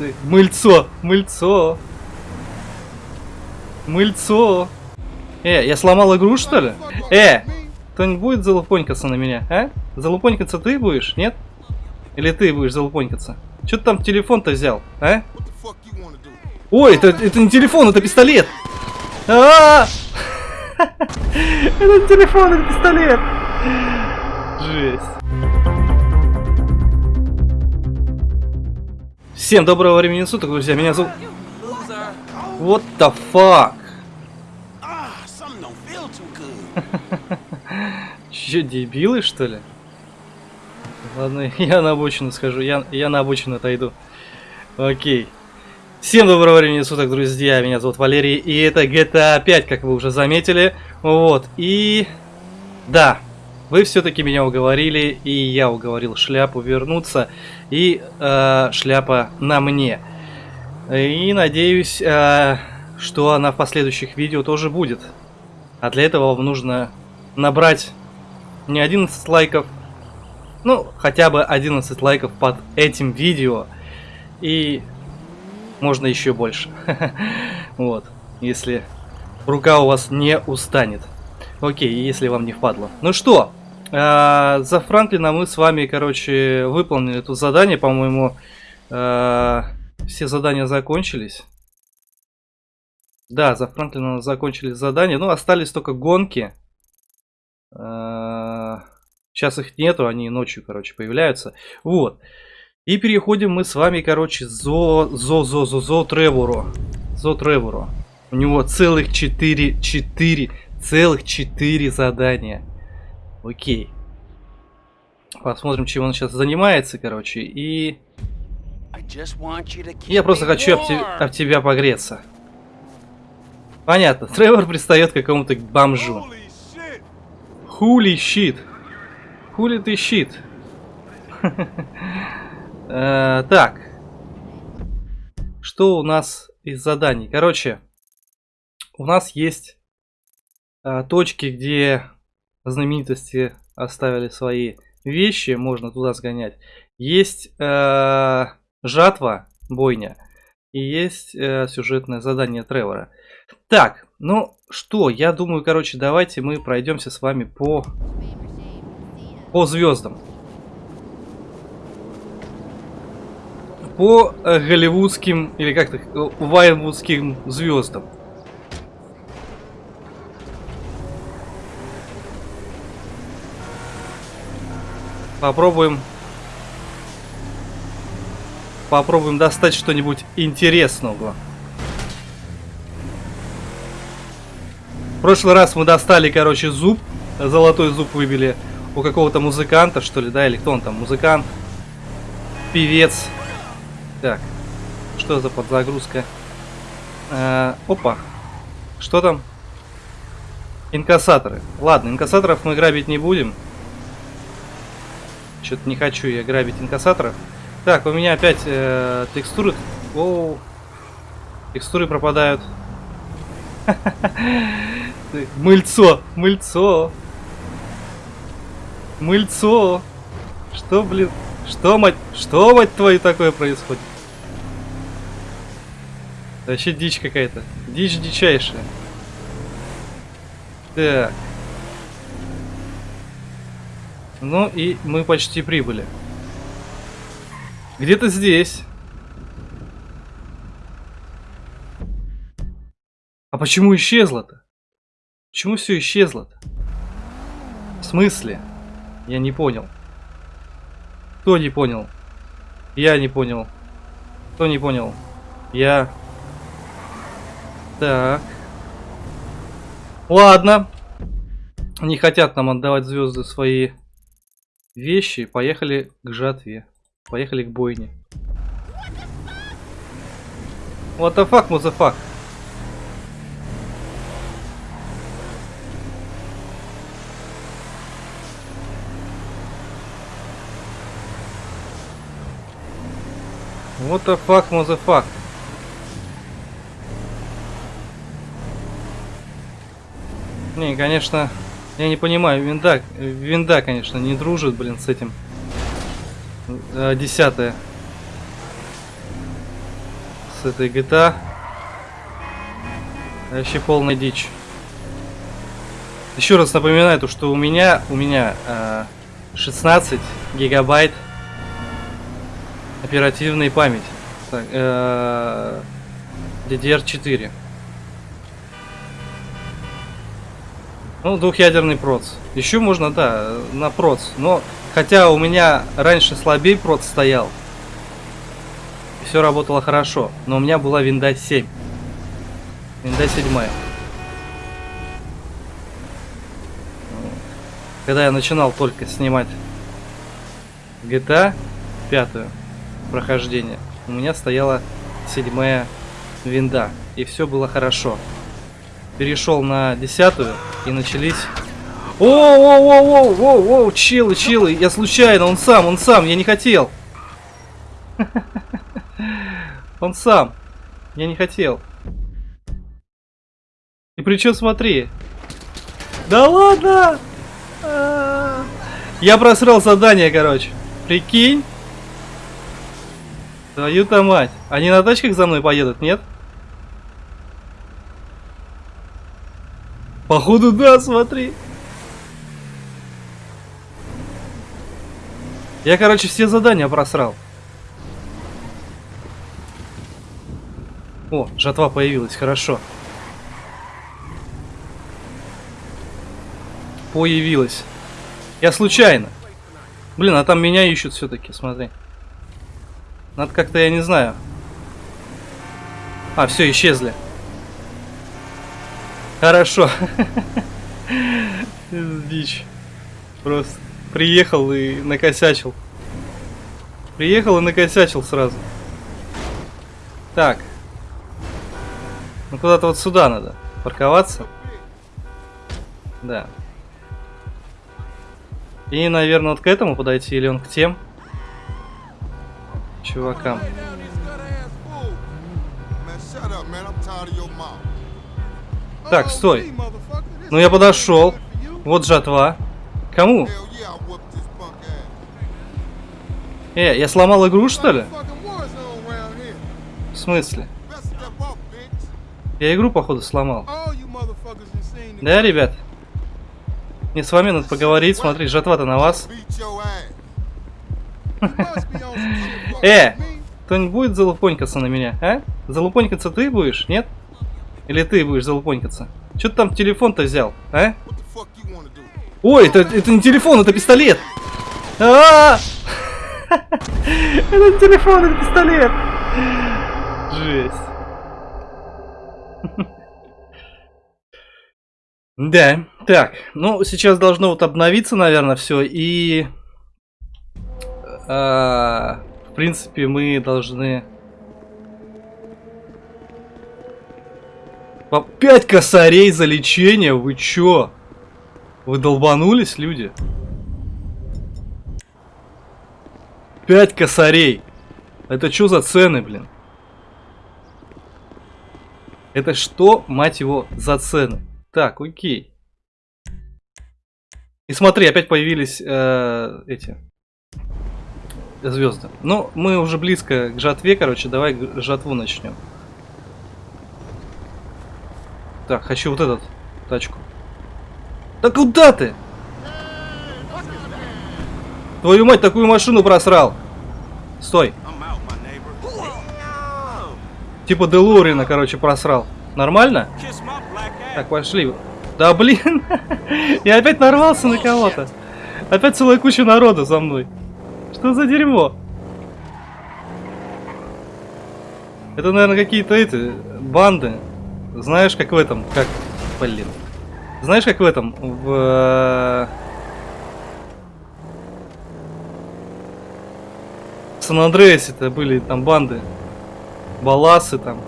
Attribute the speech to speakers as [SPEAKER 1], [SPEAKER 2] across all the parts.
[SPEAKER 1] Ты, мыльцо, мыльцо. Мыльцо. Э, я сломал игру, что ли? Э, кто-нибудь будет залупонькаться на меня, а? Залупонькаться ты будешь, нет? Или ты будешь залупонькаться? Что ты там телефон-то взял, а? Ой, это, это не телефон, это пистолет! А -а -а! Это не телефон, это пистолет! Жесть. Всем доброго времени суток, друзья. Меня зовут... What the fuck? Че, дебилы, что ли? Ладно, я на обочину схожу. Я, я на обочину отойду. Окей. Всем доброго времени суток, друзья. Меня зовут Валерий. И это GTA 5, как вы уже заметили. Вот. И... Да, вы все-таки меня уговорили, и я уговорил шляпу вернуться, и э, шляпа на мне. И надеюсь, э, что она в последующих видео тоже будет. А для этого вам нужно набрать не 11 лайков, ну, хотя бы 11 лайков под этим видео. И можно еще больше. Вот, если рука у вас не устанет. Окей, если вам не впадло. Ну что, а, за Франклина мы с вами, короче, выполнили это задание. По-моему, а, все задания закончились. Да, за Франклина закончились задания. Ну, остались только гонки. А, сейчас их нету, они ночью, короче, появляются. Вот. И переходим мы с вами, короче, зо, зо, зо, зо, зо Тревору. Зо Тревору. У него целых 4, 4, целых 4 задания. Окей. Посмотрим, чем он сейчас занимается, короче. И... Я просто хочу об, те... об тебя погреться. Понятно. Тревор пристает к какому-то бомжу. Хули щит. Хули ты щит. Э, так. Что у нас из заданий? Короче, у нас есть э, точки, где знаменитости оставили свои вещи, можно туда сгонять. Есть э, жатва, бойня, и есть э, сюжетное задание Тревора. Так, ну что, я думаю, короче, давайте мы пройдемся с вами по, по звездам. По э, голливудским, или как-то, э, вайнвудским звездам. Попробуем... Попробуем достать что-нибудь интересного. В прошлый раз мы достали, короче, зуб. Золотой зуб выбили у какого-то музыканта, что ли, да? Или кто он там? Музыкант. Певец. Так. Что за подзагрузка? Э, опа. Что там? Инкассаторы. Ладно, инкассаторов мы грабить не будем. Что-то не хочу я грабить инкассаторов. Так, у меня опять э, текстуры... Оу. Текстуры пропадают. Мыльцо! Мыльцо! Мыльцо! Что, блин? Что, мать... Что, мать твою, такое происходит? Вообще дичь какая-то. Дичь дичайшая. Так. Ну и мы почти прибыли. Где-то здесь. А почему исчезло-то? Почему все исчезло-то? В смысле? Я не понял. Кто не понял? Я не понял. Кто не понял? Я. Так. Ладно. Не хотят нам отдавать звезды свои вещи, поехали к жатве. Поехали к бойне. What the fuck, motherfuck? What the fuck, motherfuck? Не, конечно, я не понимаю, винда, винда, конечно, не дружит, блин, с этим. Десятое. с этой GTA. Вообще полная дичь. Еще раз напоминаю, то, что у меня, у меня э, 16 гигабайт оперативной памяти. Так, э, DDR4. Ну, двухъядерный проц. Еще можно, да, на проц. Но, хотя у меня раньше слабей проц стоял. Все работало хорошо. Но у меня была винда 7. Винда 7. Когда я начинал только снимать GTA 5 прохождение, у меня стояла седьмая винда. И все было хорошо. Перешел на десятую и начались... О, о, о, о, о, о, чилы, чилы, я случайно, он сам, он сам, я не хотел. Он сам, я не хотел. И причем смотри. Да ладно! Я просрал задание, короче. Прикинь. Твою-то мать. Они на тачках за мной поедут, нет? Походу, да, смотри. Я, короче, все задания просрал. О, жатва появилась, хорошо. Появилась. Я случайно. Блин, а там меня ищут все-таки, смотри. Надо как-то, я не знаю. А, все, исчезли. Хорошо. Дичь. Просто приехал и накосячил. Приехал и накосячил сразу. Так. Ну куда-то вот сюда надо парковаться. Да. И, наверное, вот к этому подойти, или он к тем чувакам. Так, стой. Ну я подошел. Вот жатва. Кому? Э, я сломал игру, что ли? В смысле? Я игру, походу, сломал. Да, ребят? Мне с вами надо поговорить. Смотри, жатва-то на вас. Э, кто-нибудь будет залупонькаться на меня, а? Залупонькаться ты будешь, нет? Или ты будешь залупонькаться? Что ты там телефон-то взял, а? Ой, это, это не телефон, это пистолет! А -а -а! Это не телефон, это пистолет! Жесть. Да, так, ну сейчас должно вот обновиться, наверное, все, и а, в принципе мы должны по 5 косарей за лечение, вы чё? Вы долбанулись, люди? 5 косарей. Это что за цены, блин? Это что, мать его, за цены? Так, окей. И смотри, опять появились э, эти звезды. Ну, мы уже близко к жатве, короче, давай жатву начнем. Так, хочу вот этот тачку. Да куда ты? Твою мать, такую машину просрал. Стой. Типа Делорина, короче, просрал. Нормально? Так, пошли. Да блин, я опять нарвался на кого-то. Опять целая куча народа за мной. Что за дерьмо? Это, наверное, какие-то эти банды. Знаешь, как в этом, как, блин. Знаешь, как в этом, в... В Сан-Андреасе-то были там банды. Баласы там.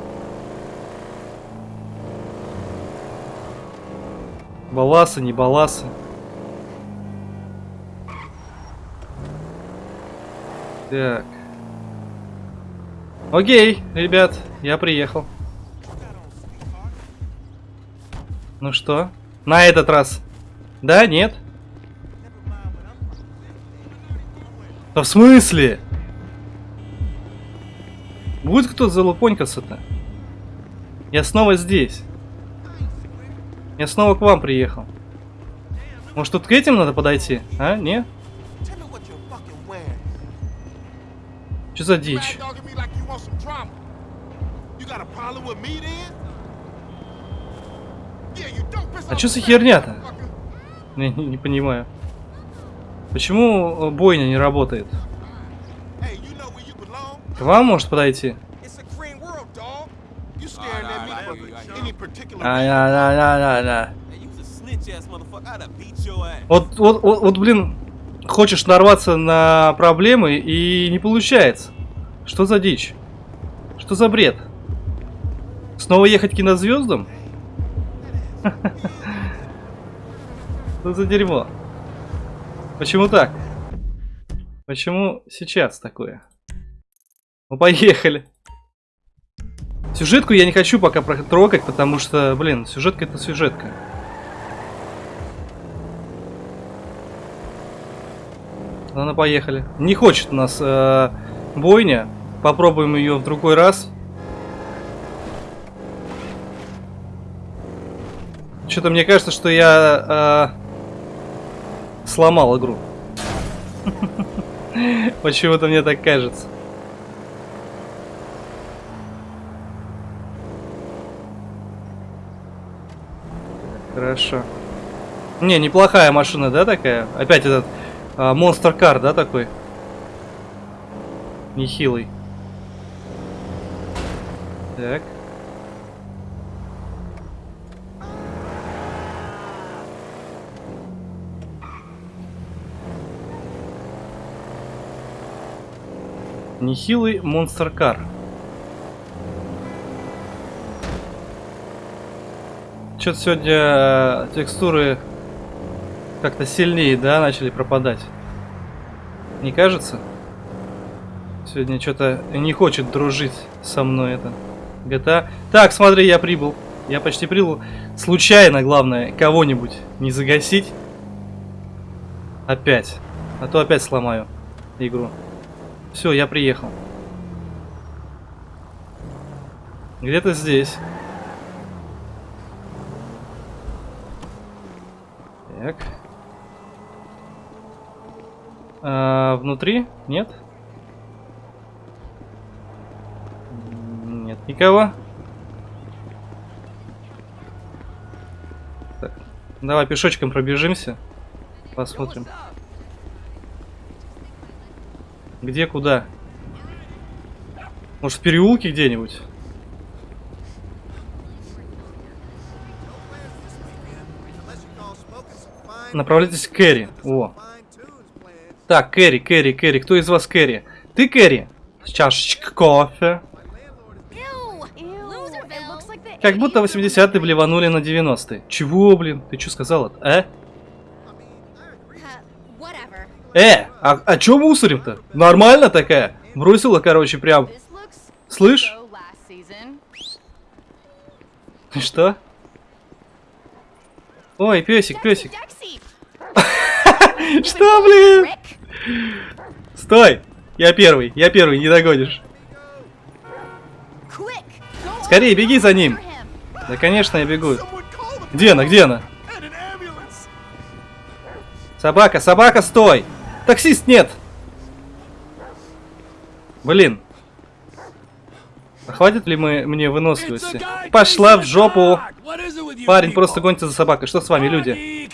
[SPEAKER 1] Баласы, не баласы. Так. Окей, ребят, я приехал. Ну что? На этот раз. Да, нет? Да в смысле? Будет кто залупонькаться-то? Я снова здесь. Я снова к вам приехал. Может тут к этим надо подойти? А? Не? Что за дичь? А чё за херня-то? Не, не, не понимаю. Почему э, бойня не работает? К вам может подойти?
[SPEAKER 2] It's a green world, dog. You staring at me for any particular
[SPEAKER 1] А,
[SPEAKER 2] reason.
[SPEAKER 1] да, да, да, да, да.
[SPEAKER 3] Hey, you was a snitch ass motherfucker. I'd have beat your ass.
[SPEAKER 1] Вот, вот, вот, вот, блин, хочешь нарваться на проблемы и не получается. Что за дичь? Что за бред? Снова ехать к кинозвездам? Что за дерьмо? Почему так? Почему сейчас такое? Ну поехали. Сюжетку я не хочу пока трогать, потому что, блин, сюжетка это сюжетка. Ладно, поехали. Не хочет у нас э, бойня. Попробуем ее в другой раз. Что-то мне кажется, что я э, сломал игру. Почему-то мне так кажется. Хорошо. Не, неплохая машина, да, такая? Опять этот а, Monster Car, да, такой? Нехилый. Так. Нехилый Car. Что-то сегодня э, текстуры как-то сильнее, да, начали пропадать. Не кажется? Сегодня что-то не хочет дружить со мной это. GTA. Так, смотри, я прибыл. Я почти прибыл. Случайно, главное, кого-нибудь не загасить. Опять. А то опять сломаю игру. Все, я приехал. Где-то здесь. Так. А, внутри? Нет? Нет никого. Так, давай пешочком пробежимся. Посмотрим. Где, куда? Может, в переулке где-нибудь? Направляйтесь к Кэрри. О. Так, Кэрри, Кэрри, Кэрри. Кто из вас Кэрри? Ты Кэрри? С чашечкой кофе. Как будто 80-е блеванули на 90-е. Чего, блин? Ты что сказала? Э? Э, а, а чё мусорим-то? Нормально такая? Бросила, короче, прям. Слышь? Что? Ой, песик, песик. Что, блин? Стой! Я первый, я первый, не догонишь. Скорее, беги за ним. Да, конечно, я бегу. Где она, где она? Собака, собака, стой! Таксист, нет! Блин. А хватит ли мы мне выносливости? Пошла в жопу! Парень просто гонится за собакой. Что с вами, люди?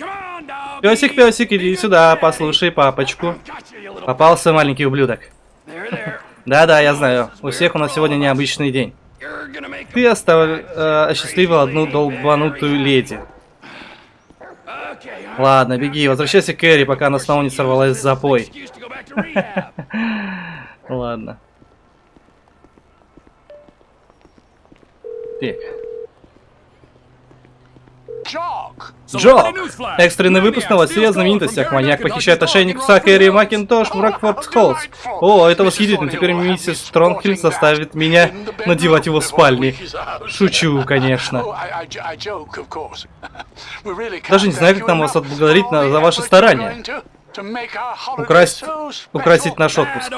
[SPEAKER 1] Песик, песик, иди сюда, послушай папочку. Попался маленький ублюдок. Да-да, я знаю. У всех у нас сегодня необычный день. Ты остав... э, осчастливил одну долбанутую леди. Ладно, беги, возвращайся к Кэрри, пока она снова не сорвалась в запой. Ладно. Так. Джок! Экстренный выпуск новостей о знаменитостях. Маньяк похищает ошейник пса Кэрри Макинтош в Рокфорд Холлс. О, это восхитительно. Теперь миссис Стронгхильм заставит меня надевать его в спальне. Шучу, конечно. Даже не знаю, как нам вас отблагодарить за ваши старания. Украсть, украсить наш отпуск.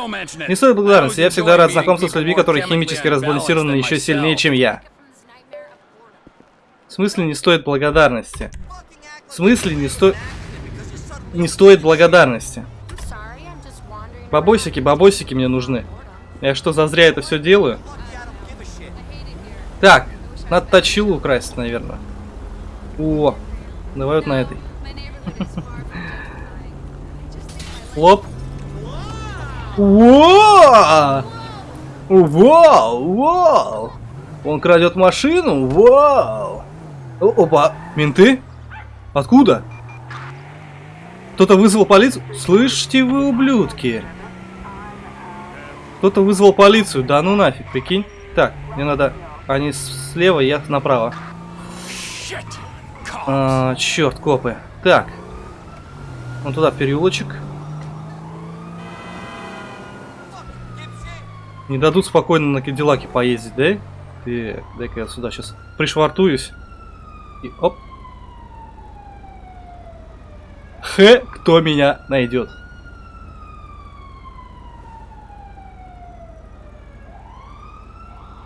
[SPEAKER 1] Не стоит благодарности, я всегда рад знакомству с людьми, которые химически разбалансированы еще сильнее, чем я. В смысле не стоит благодарности? В смысле не стоит... Не стоит благодарности. Бабосики, бабосики мне нужны. Я что, зазря это все делаю? Так, надо точилу украсть, наверное. О, давай вот на этой. Лоп. Вау! Вау! Вау! Он крадет машину? Вау! Опа! Менты? Откуда? Кто-то вызвал полицию? Слышите вы, ублюдки? Кто-то вызвал полицию. Да ну нафиг, прикинь. Так, мне надо... Они слева, я направо. А, черт, копы. Так. Вон туда, переулочек. Не дадут спокойно на Кадиллаке поездить, да? Ты, дай-ка я сюда сейчас пришвартуюсь. И оп. Х, кто меня найдет.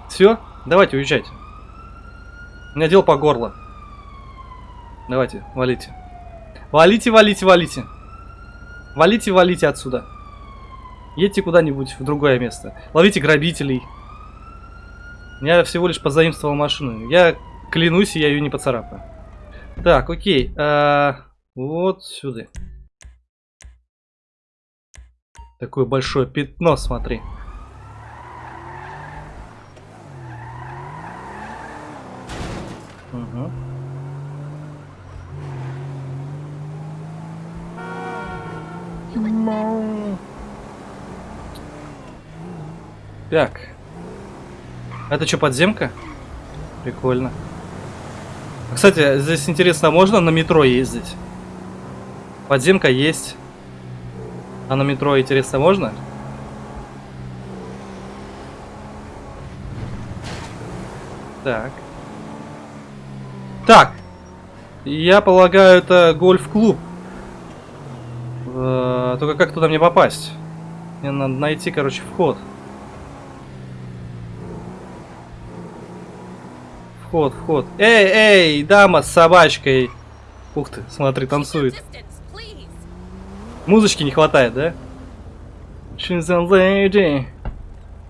[SPEAKER 1] Все, давайте уезжайте. У меня дело по горло. Давайте, валите. Валите, валите, валите. Валите, валите отсюда. Едьте куда-нибудь в другое место. Ловите грабителей. Я всего лишь позаимствовал машину. Я клянусь, я ее не поцарапаю. Так, окей. А, вот сюда. Такое большое пятно, смотри. Угу. Так. Это что, подземка? Прикольно. Кстати, здесь интересно, можно на метро ездить? Подземка есть. А на метро, интересно, можно? Так. Так. Я полагаю, это гольф-клуб. Э, Только как туда мне попасть? Мне надо найти, короче, вход. Вход, вход. Эй, эй, дама с собачкой. Ух ты, смотри, танцует. Музычки не хватает, да? She's a lady.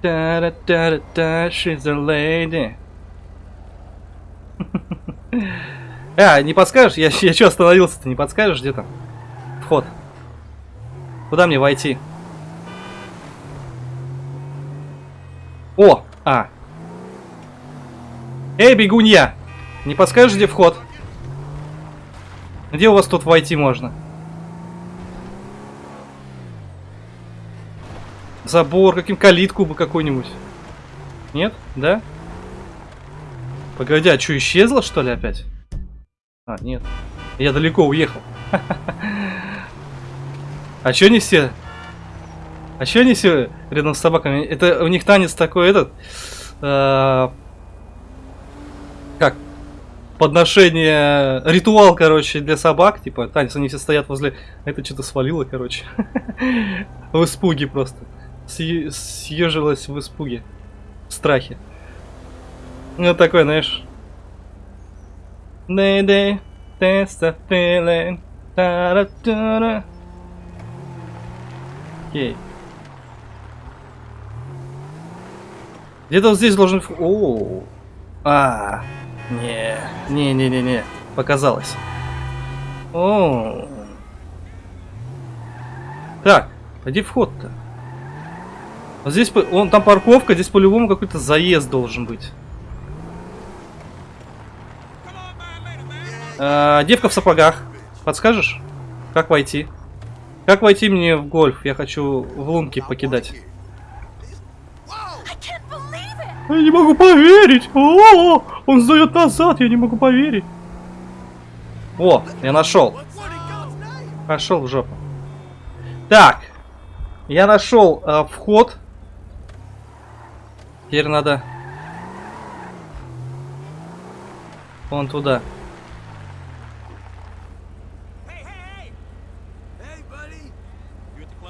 [SPEAKER 1] Da -da -da -da -da, she's a lady. А, не подскажешь? Я, я что остановился Ты Не подскажешь, где там? Вход. Куда мне войти? О! А. Эй, бегунья! Не подскажешь, где вход? Где у вас тут войти можно? Забор, каким калитку бы какой-нибудь. Нет? Да? Погоди, а что, исчезло что ли опять? А, нет. Я далеко уехал. А чё не все? А чё не все рядом с собаками? Это у них танец такой этот... как? Подношение... Ритуал, короче, для собак. Типа, танец, они все стоят возле... Это что-то свалило, короче. В испуге просто. Съе- Съежилась в испуге. В страхе. Ну, такой, знаешь... Окей. Где-то здесь должен... вх- О, а, не, не, не, не, не, показалось. О, так, пойди вход-то. Вот здесь, он там парковка, здесь по-любому какой-то заезд должен быть. А, девка в сапогах. Подскажешь? Как войти? Как войти мне в гольф? Я хочу в лунки покидать. Я не могу поверить! О, он сдает назад, я не могу поверить. О, я нашел. Пошел в жопу. Так, я нашел э, вход. Теперь надо вон туда.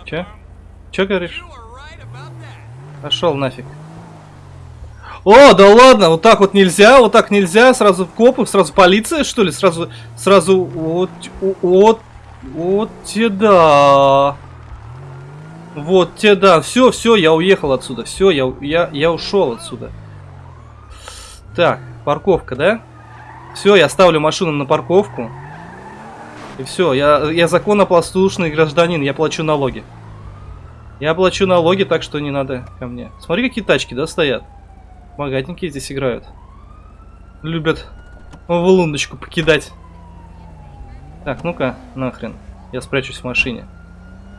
[SPEAKER 1] Че? Че говоришь? Пошел нафиг. О, да ладно, вот так вот нельзя, вот так нельзя, сразу копы, сразу полиция, что ли, сразу, сразу, вот, вот, вот те да. Вот те да, все, все, я уехал отсюда, все, я, я, я ушел отсюда. Так, парковка, да? Все, я ставлю машину на парковку. И все, я, я законопослушный гражданин, я плачу налоги. Я плачу налоги, так что не надо ко мне. Смотри, какие тачки, да, стоят. Богатенькие здесь играют. Любят в лундочку покидать. Так, ну-ка, нахрен. Я спрячусь в машине.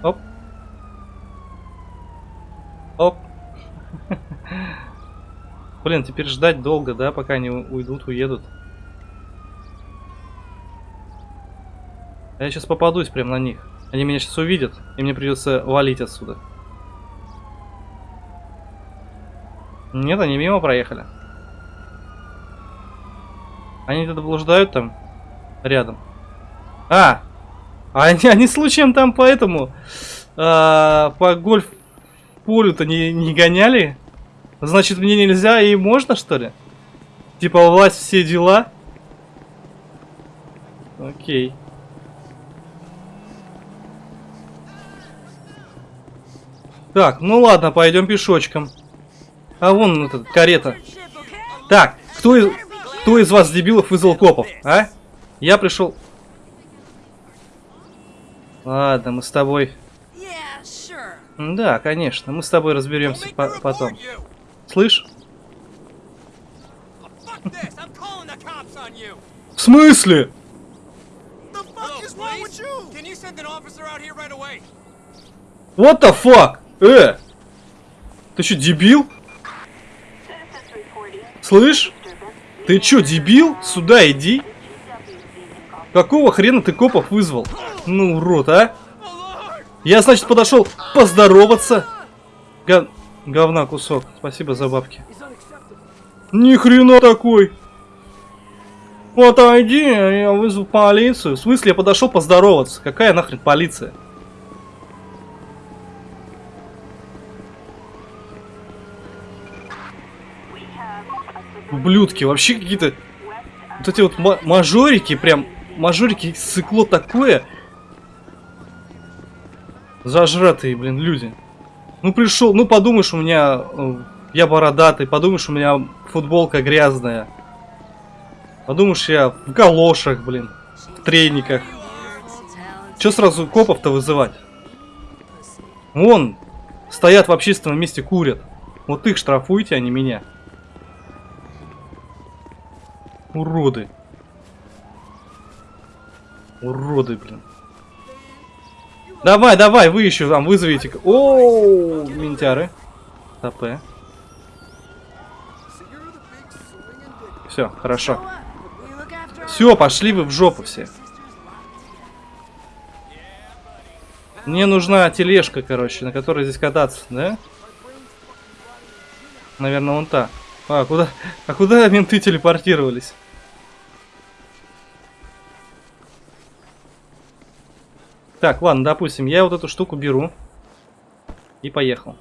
[SPEAKER 1] Оп. Оп. Блин, теперь ждать долго, да, пока они уйдут, уедут. Я сейчас попадусь прям на них. Они меня сейчас увидят, и мне придется валить отсюда. Нет, они мимо проехали. Они где-то блуждают там рядом. А! а Они, они случаем там поэтому а, по гольф полю-то не, не гоняли? Значит, мне нельзя и можно, что ли? Типа власть все дела? Окей. Так, ну ладно, пойдем пешочком. А вон эта карета. Так, кто из, кто из вас, дебилов, вызвал копов, а? Я пришел... Ладно, мы с тобой... Да, конечно, мы с тобой разберемся по- потом. Слышь? В смысле? What the fuck? Э! Ты что, дебил? Слышь? Ты чё, дебил? Сюда иди. Какого хрена ты копов вызвал? Ну, урод, а? Я, значит, подошел поздороваться. Га- Говна кусок. Спасибо за бабки. Ни хрена такой. Отойди, я вызову полицию. В смысле, я подошел поздороваться. Какая нахрен полиция? Ублюдки, вообще какие-то... Вот эти вот ма- мажорики, прям... Мажорики, сыкло такое. Зажратые, блин, люди. Ну пришел, ну подумаешь, у меня... э, Я бородатый, подумаешь, у меня футболка грязная. Подумаешь, я в галошах, блин. В трениках. Че сразу копов-то вызывать? Вон, стоят в общественном месте, курят. Вот их штрафуйте, а не меня. Уроды. Уроды, блин. Давай, давай, вы еще там вызовите. О, ментяры. ТП. Все, хорошо. Все, пошли вы в жопу все. Мне нужна тележка, короче, на которой здесь кататься, да? Наверное, вон та. А, куда? А куда менты телепортировались? Так, ладно, допустим, я вот эту штуку беру. И поехал.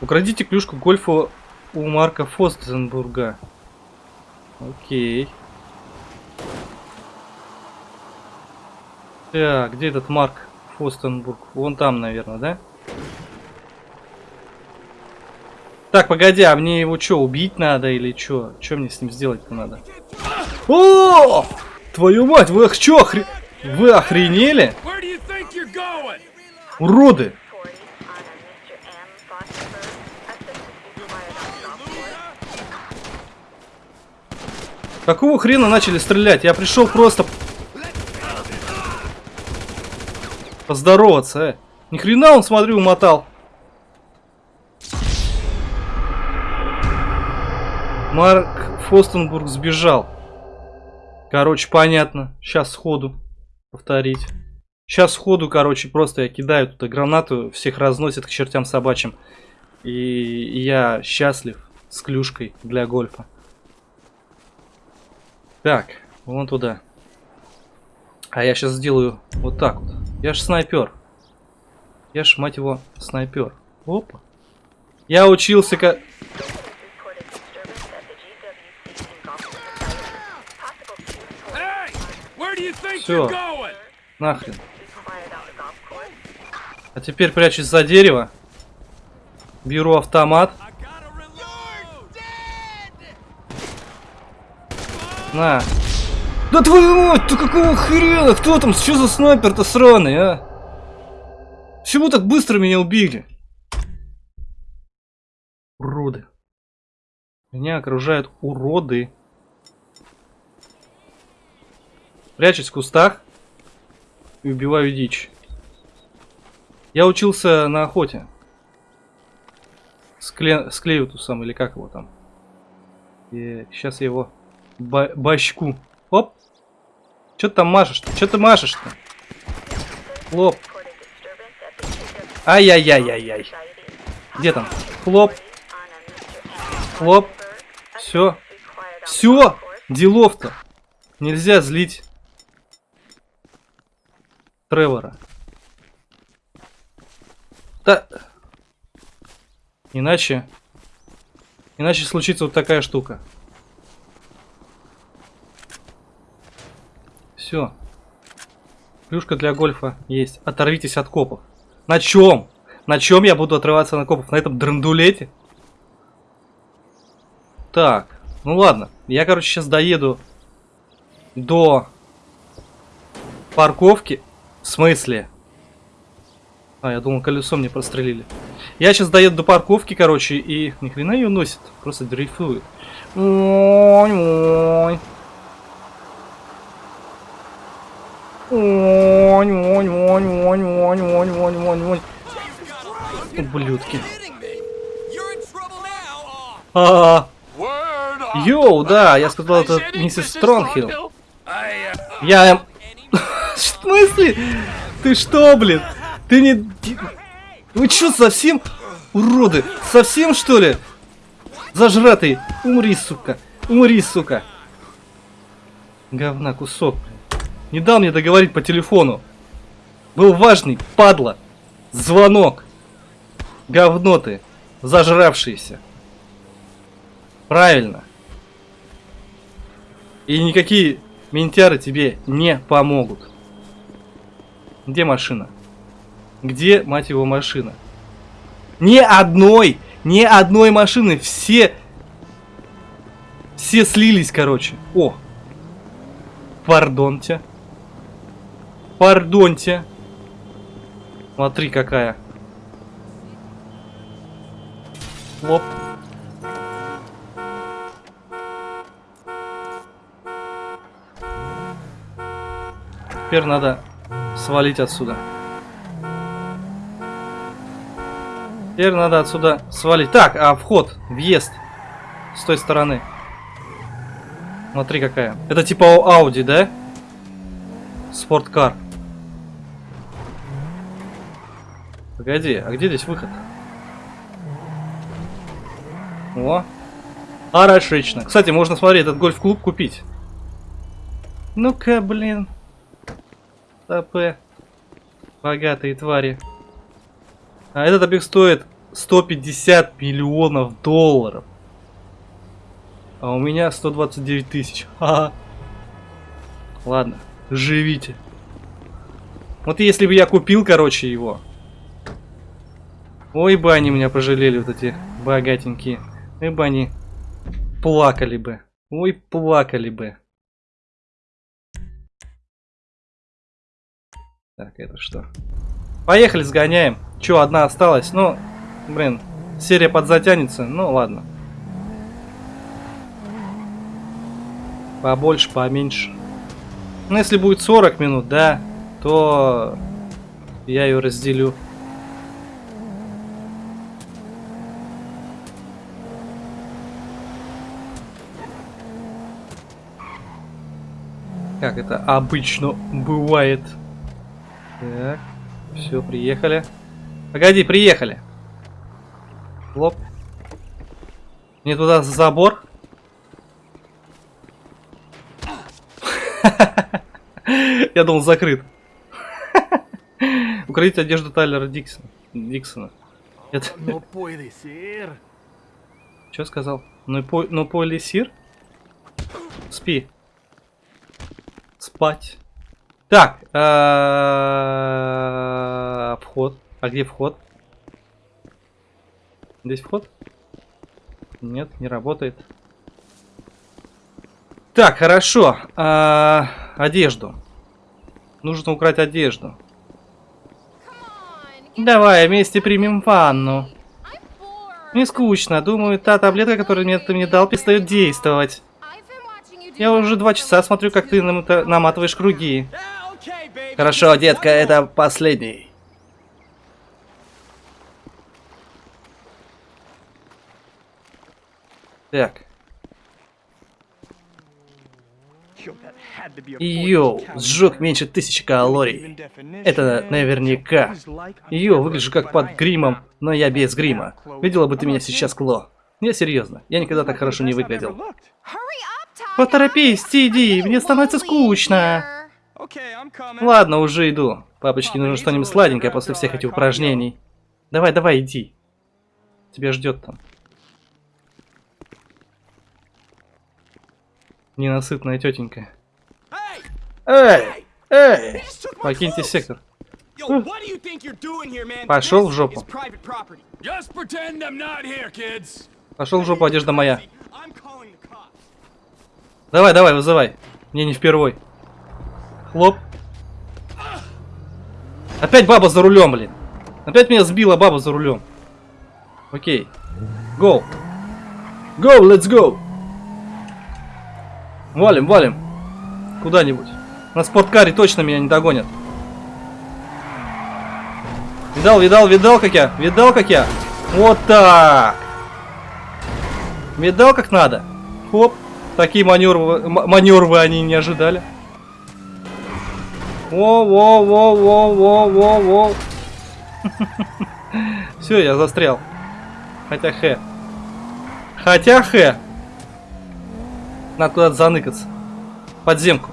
[SPEAKER 1] Украдите клюшку гольфа у Марка Фостенбурга. Окей. Так, где этот Марк Фостенбург? Вон там, наверное, да? Так, погоди, а мне его что, убить надо или что? Что мне с ним сделать-то надо? О! Твою мать, вы что, охре... Вы охренели? Уроды! Какого хрена начали стрелять? Я пришел просто поздороваться, э. Ни хрена он, смотрю, умотал. Марк Фостенбург сбежал. Короче, понятно. Сейчас сходу повторить. Сейчас сходу, короче, просто я кидаю туда гранату, всех разносит к чертям собачьим. И, я счастлив с клюшкой для гольфа. Так, вон туда. А я сейчас сделаю вот так вот. Я ж снайпер. Я ж, мать его, снайпер. Опа. Я учился как...
[SPEAKER 3] going?
[SPEAKER 1] Нахрен. А теперь прячусь за дерево. Беру автомат. На. Да твою мать, ты какого хрена? Кто там? Что за снайпер-то сраный, а? Почему так быстро меня убили? Уроды. Меня окружают уроды. Прячусь в кустах и убиваю дичь. Я учился на охоте. С, кле... с Клеютусом, или как его там. И сейчас я его ба- башку. Оп. Че ты там машешь-то? Че ты машешь-то? Хлоп. Ай-яй-яй-яй-яй. Где там? Хлоп. Хлоп. Все. Все. Делов-то. Нельзя злить Тревора. Да. Иначе... Иначе случится вот такая штука. Все. Плюшка для гольфа есть. Оторвитесь от копов. На чем? На чем я буду отрываться на копов? На этом драндулете? Так. Ну ладно. Я, короче, сейчас доеду до парковки. В смысле? А, я думал, колесо мне прострелили. Я сейчас доеду до парковки, короче, и ни хрена ее носит. Просто дрейфует. Ой-ой. Ой-ой-ой-ой-ой-ой-ой-ой-ой. Ублюдки.
[SPEAKER 3] Kidding me? You're in trouble now!
[SPEAKER 1] А,
[SPEAKER 2] Word up.
[SPEAKER 1] Йоу, да, я сказал, это миссис Стронгхилл. Я... В смысле? Ты что, блин? Ты не... Вы чё, совсем уроды? Совсем, что ли? Зажратый. Умри, сука. Умри, сука. Говна кусок. Не дал мне договорить по телефону. Был важный, падла. Звонок. Говно ты. Зажравшийся. Правильно. И никакие ментяры тебе не помогут. Где машина? Где, мать его, машина? Ни одной, ни одной машины. Все, все слились, короче. О, пардонте. Пардонте. Смотри, какая. Лоп. Теперь надо свалить отсюда. Теперь надо отсюда свалить. Так, а вход, въезд с той стороны. Смотри какая. Это типа Audi, да? Спорткар. Погоди, а где здесь выход? О. Хорошечно. Кстати, можно, смотри, этот гольф-клуб купить. Ну-ка, блин. ТП. Богатые твари. А этот объект стоит 150 миллионов долларов. А у меня 129 тысяч. Ха-ха. Ладно, живите. Вот если бы я купил, короче, его. Ой бы они меня пожалели, вот эти богатенькие. Ой бы они плакали бы. Ой, плакали бы. Так, это что? Поехали, сгоняем. Че, одна осталась? Ну, блин, серия подзатянется. Ну, ладно. Побольше, поменьше. Ну, если будет 40 минут, да, то я ее разделю. Как это обычно бывает. Так, все, приехали. Погоди, приехали. Лоп. Не туда за забор. Я думал, закрыт. Украдить одежду Тайлера Диксона. Диксона. Это...
[SPEAKER 3] Puede ser.
[SPEAKER 1] Что сказал? Ну, по... ну полисир? Спи. Спать. Так. а, Вход. А где вход? Здесь вход? Нет, не работает. Так, хорошо. А, Одежду. Нужно украть одежду. Давай, вместе примем ванну. Мне скучно. Думаю, та таблетка, которую мне ты мне дал, перестает действовать. Я уже два часа смотрю, как ты наматываешь круги. Хорошо, детка, это последний. Так.
[SPEAKER 3] Yo, 40
[SPEAKER 1] сжег меньше тысячи калорий. Это наверняка. Yo, выгляжу как под гримом, но я без грима. Видела бы ты меня сейчас, Кло. Я серьезно, я никогда так хорошо не выглядел. Поторопись, Тиди, мне становится скучно. Ладно, уже иду. Папочке нужно что-нибудь сладенькое после всех этих упражнений. Давай, давай, иди. Тебя ждет там. Ненасытная тетенька. Эй! Эй! Покиньте сектор.
[SPEAKER 2] Man?
[SPEAKER 1] Пошел в жопу. Пошел в жопу, одежда моя. Давай, давай, вызывай. Мне не впервой. Хлоп. Опять баба за рулем, блин. Опять меня сбила баба за рулем. Окей. Go. Go, let's go. Валим, валим. Куда-нибудь. На спорткаре точно меня не догонят. Видал, видал, видал, как я? Видал, как я? Вот так. Видал, как надо? Хоп. Такие маневры, маневры они не ожидали. Во, во, во, во, во, во, во. Все, я застрял. Хотя х. Хотя х. Надо куда-то заныкаться. Подземку.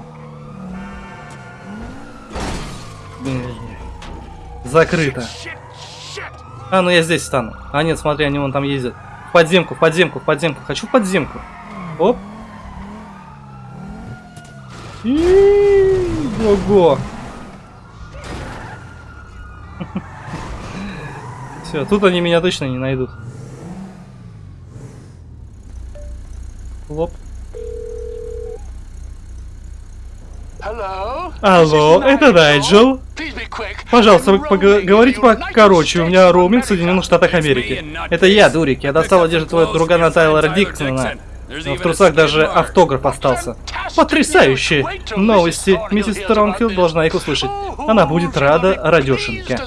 [SPEAKER 1] Закрыто. А, ну я здесь стану. А нет, смотри, они вон там ездят. В подземку, в подземку, в подземку. Хочу в подземку. Оп. И, Ого. Все, тут они меня точно не найдут. Лоп. Алло, это Найджел. Пожалуйста, вы пога- говорите покороче, у меня роуминг в Соединенных Штатах Америки. Это я, Дурик, я достал одежду твоего другана Тайлора Диксона. Но в трусах даже автограф остался. Потрясающие новости. Миссис Стронгфилд должна их услышать. Она будет рада радешеньке.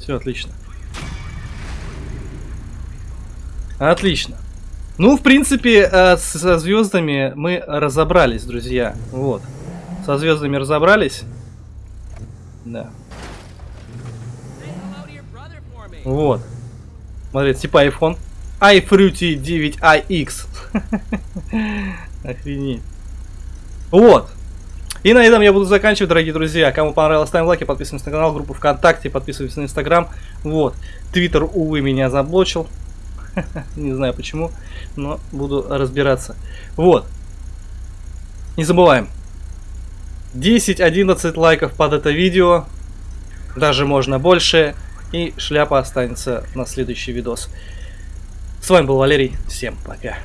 [SPEAKER 1] Все отлично. Отлично. Ну, в принципе, э, со звездами мы разобрались, друзья. Вот. Со звездами разобрались. Да. Вот. Смотрите, типа iPhone. iFruity 9iX. Охренеть. Вот. И на этом я буду заканчивать, дорогие друзья. Кому понравилось, ставим лайки, подписываемся на канал, группу ВКонтакте, подписываемся на Инстаграм. Вот. Твиттер, увы, меня заблочил. Не знаю почему, но буду разбираться. Вот. Не забываем. 10-11 лайков под это видео. Даже можно больше. И шляпа останется на следующий видос. С вами был Валерий. Всем пока.